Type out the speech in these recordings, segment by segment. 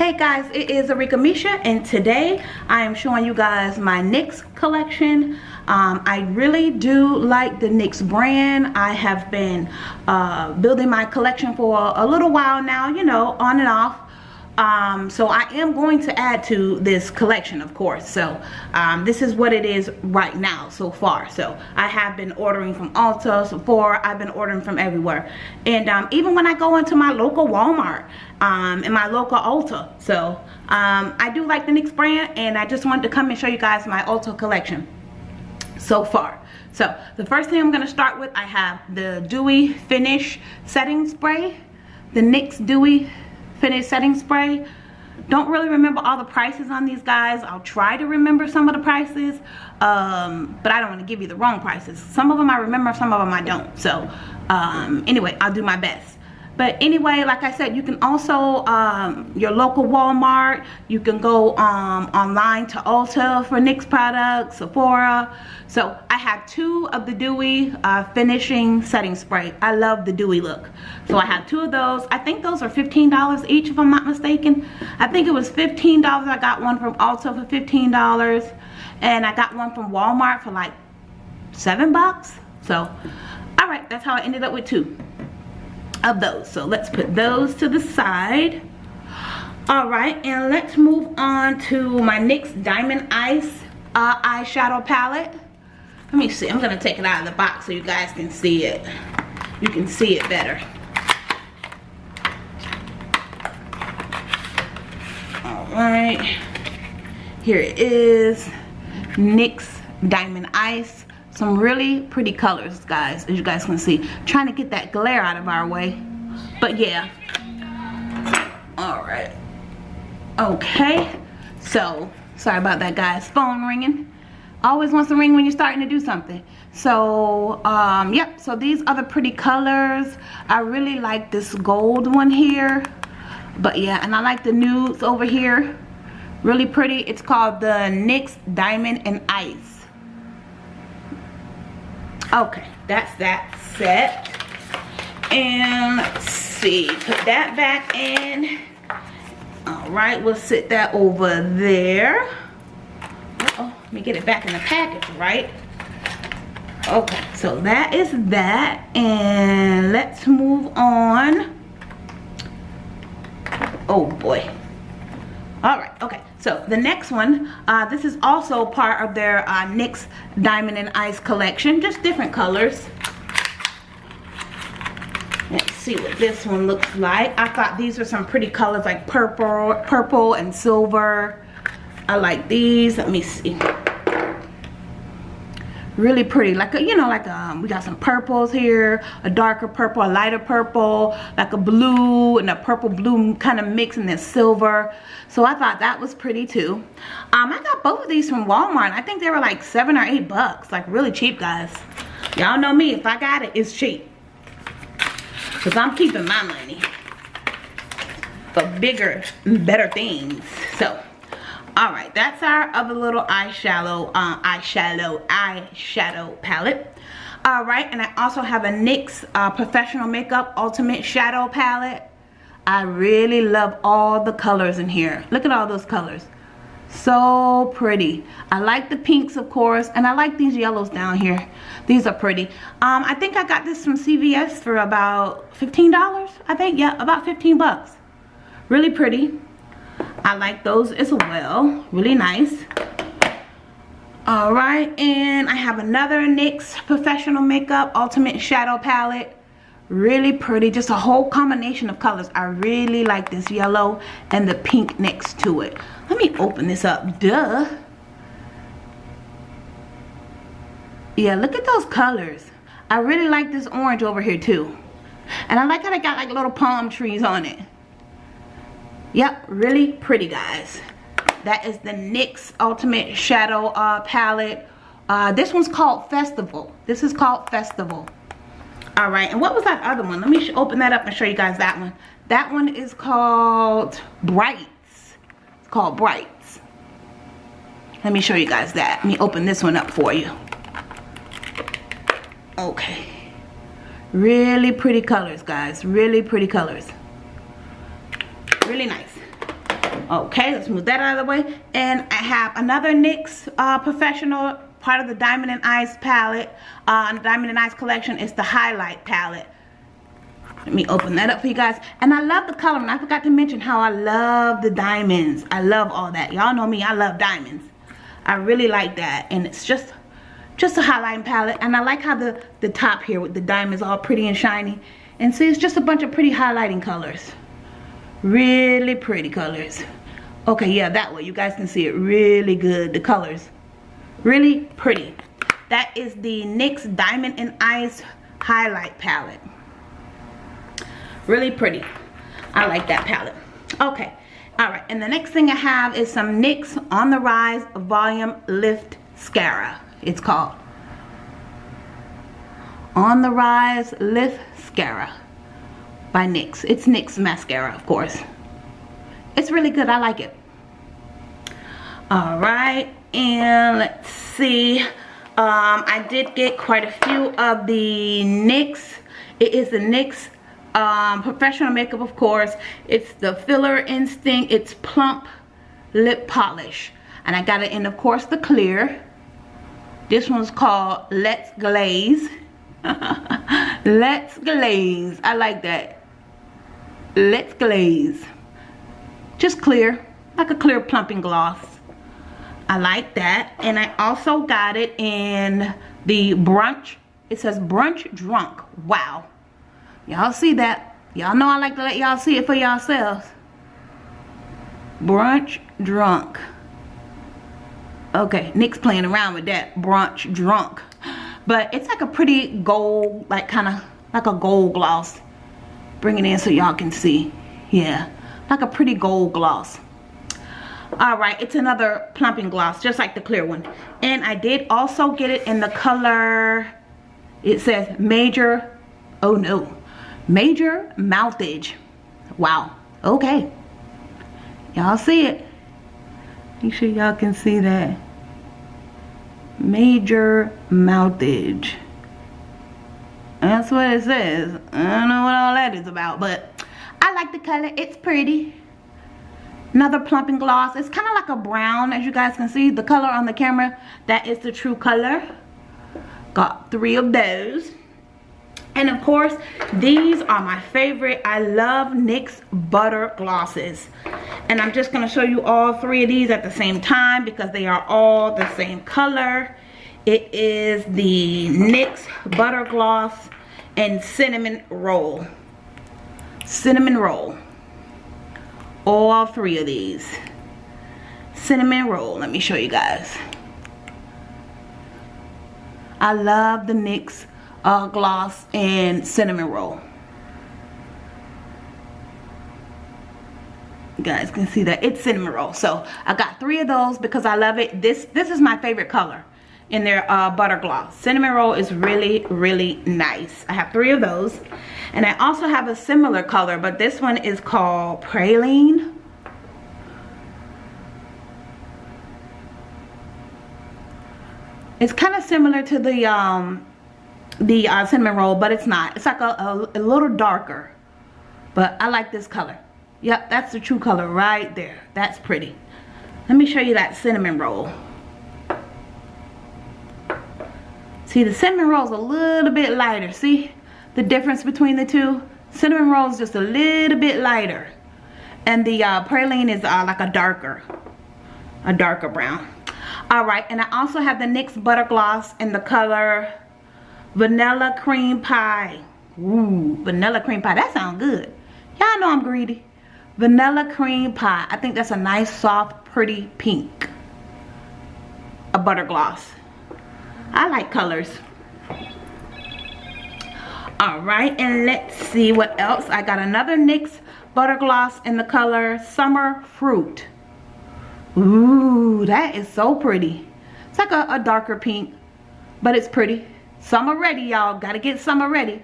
guys it is Arika Misha and today I am showing you guys my NYX collection. Um, I really do like the NYX brand. I have been uh, building my collection for a little while now you know on and off um, so I am going to add to this collection of course. So um, this is what it is right now so far. So I have been ordering from Ulta Sephora. I've been ordering from everywhere. And um, even when I go into my local Walmart um, and my local Ulta. So um, I do like the NYX brand and I just wanted to come and show you guys my Ulta collection so far. So the first thing I'm going to start with I have the Dewy Finish Setting Spray the NYX Dewy finish setting spray. Don't really remember all the prices on these guys. I'll try to remember some of the prices um, but i don't want to give you the wrong prices. Some of them i remember some of them i don't. So um, anyway i'll do my best but anyway like i said you can also um, your local walmart you can go um, online to ulta for nyx products sephora. So i have two of the dewy uh, finishing setting spray. I love the dewy look. So i have two of those. I think those are 15 dollars each if i'm not mistaken. I think it was 15 dollars. I got one from ulta for 15 dollars. And i got one from walmart for like seven bucks. So all right that's how i ended up with two of those. So let's put those to the side. All right and let's move on to my NYX Diamond Ice uh, eyeshadow palette. Let me see I'm gonna take it out of the box so you guys can see it. You can see it better. All right here it is NYX Diamond Ice some really pretty colors guys as you guys can see. Trying to get that glare out of our way. But yeah. All right. Okay. So sorry about that guys. Phone ringing. Always wants to ring when you're starting to do something. So um yep. So these are the pretty colors. I really like this gold one here. But yeah and i like the nudes over here. Really pretty. It's called the NYX diamond and ice okay that's that set. And let's see put that back in. All right we'll sit that over there. Uh oh let me get it back in the package right? Okay so that is that and let's move on. Oh boy. All right okay so the next one uh, this is also part of their uh, NYX Diamond and Ice collection just different colors. Let's see what this one looks like. I thought these were some pretty colors like purple purple and silver. I like these. Let me see really pretty. Like a, you know like um we got some purples here a darker purple a lighter purple like a blue and a purple blue kind of mix and then silver. So i thought that was pretty too. Um i got both of these from walmart. I think they were like seven or eight bucks like really cheap guys. Y'all know me if i got it it's cheap. Because i'm keeping my money for bigger better things. So all right that's our other little eyeshadow uh, eyeshadow eyeshadow palette. All right and i also have a nyx uh, professional makeup ultimate shadow palette. I really love all the colors in here. Look at all those colors. So pretty. I like the pinks of course and i like these yellows down here. These are pretty. Um i think i got this from cvs for about 15 dollars i think. Yeah about 15 bucks. Really pretty I like those as well. Really nice. Alright, and I have another NYX Professional Makeup Ultimate Shadow Palette. Really pretty. Just a whole combination of colors. I really like this yellow and the pink next to it. Let me open this up. Duh. Yeah, look at those colors. I really like this orange over here too. And I like how they got like little palm trees on it yep really pretty guys. That is the NYX ultimate shadow uh, palette. Uh, this one's called festival. This is called festival. All right and what was that other one? Let me open that up and show you guys that one. That one is called brights. It's called brights. Let me show you guys that. Let me open this one up for you. Okay. Really pretty colors guys. Really pretty colors really nice Okay, let's move that out of the way. And I have another NYX uh, Professional part of the Diamond and Ice palette. Uh, Diamond and Ice collection is the highlight palette. Let me open that up for you guys. And I love the color and I forgot to mention how I love the diamonds. I love all that. Y'all know me, I love diamonds. I really like that. And it's just just a highlighting palette. And I like how the, the top here with the diamonds all pretty and shiny. And see, it's just a bunch of pretty highlighting colors. Really pretty colors. Okay, yeah, that way. You guys can see it really good. The colors. Really pretty. That is the NYX Diamond and Ice Highlight Palette. Really pretty. I like that palette. Okay. Alright, and the next thing I have is some NYX On The Rise Volume Lift Scara It's called. On The Rise Lift Mascara by NYX. It's NYX mascara, of course. It's really good. I like it. Alright, and let's see. Um, I did get quite a few of the NYX. It is the NYX um, professional makeup, of course. It's the Filler Instinct. It's Plump Lip Polish. And I got it in, of course, the clear. This one's called Let's Glaze. Let's Glaze. I like that. Let's Glaze. Just clear. Like a clear plumping gloss. I like that. And I also got it in the brunch. It says brunch drunk. Wow. Y'all see that? Y'all know I like to let y'all see it for yourselves. Brunch drunk. Okay, NYX playing around with that. Brunch drunk. But it's like a pretty gold, like kind of like a gold gloss. Bring it in so y'all can see. Yeah, like a pretty gold gloss. All right it's another plumping gloss just like the clear one. And i did also get it in the color it says major oh no major mouthage. Wow okay. Y'all see it? Make sure y'all can see that. Major mouthage that's what it says. I don't know what all that is about but i like the color. It's pretty. Another plumping gloss. It's kind of like a brown as you guys can see. The color on the camera that is the true color. Got three of those. And of course these are my favorite. I love nyx butter glosses. And i'm just going to show you all three of these at the same time because they are all the same color it is the nyx butter gloss and cinnamon roll. Cinnamon roll. All three of these. Cinnamon roll let me show you guys. I love the NYX uh, gloss and cinnamon roll. You guys can see that it's cinnamon roll. So I got three of those because I love it. This this is my favorite color in their uh, butter gloss cinnamon roll is really really nice I have three of those and I also have a similar color, but this one is called Praline. It's kind of similar to the um, the uh, cinnamon roll, but it's not. It's like a, a, a little darker. But I like this color. Yep, that's the true color right there. That's pretty. Let me show you that cinnamon roll. See, the cinnamon roll is a little bit lighter. See? the difference between the two? Cinnamon roll is just a little bit lighter. And the uh, praline is uh, like a darker a darker brown. All right and i also have the nyx butter gloss in the color vanilla cream pie. Ooh, vanilla cream pie that sounds good. Y'all know i'm greedy. Vanilla cream pie i think that's a nice soft pretty pink. A butter gloss i like colors. All right and let's see what else. I got another nyx butter gloss in the color summer fruit. Ooh, that is so pretty. It's like a, a darker pink but it's pretty. Summer ready y'all. Gotta get summer ready.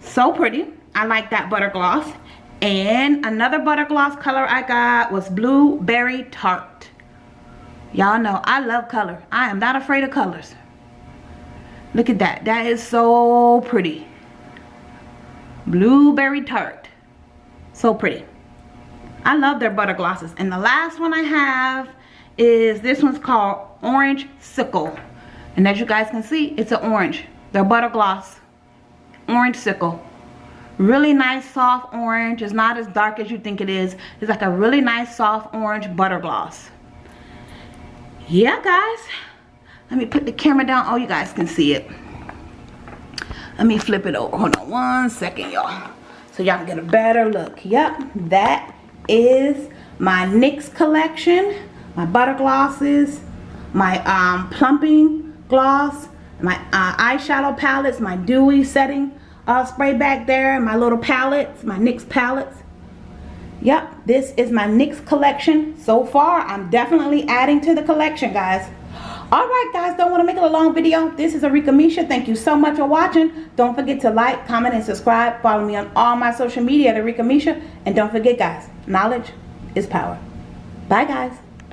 So pretty. I like that butter gloss. And another butter gloss color i got was blueberry tart. Y'all know i love color. I am not afraid of colors look at that that is so pretty blueberry tart so pretty I love their butter glosses. And the last one I have is this one's called Orange Sickle. And as you guys can see, it's an orange. They're butter gloss. Orange Sickle. Really nice soft orange. It's not as dark as you think it is. It's like a really nice soft orange butter gloss. Yeah, guys. Let me put the camera down. Oh, you guys can see it. Let me flip it over. Hold on one second, y'all. So y'all can get a better look. Yep, that is my NYX collection. My butter glosses. My um, plumping gloss. My uh, eyeshadow palettes. My dewy setting uh, spray back there. My little palettes. My NYX palettes. Yep, this is my NYX collection. So far, I'm definitely adding to the collection, guys. Alright guys, don't want to make it a long video. This is Arika Misha. Thank you so much for watching. Don't forget to like, comment, and subscribe. Follow me on all my social media at Arika Misha. And don't forget guys, knowledge is power. Bye guys.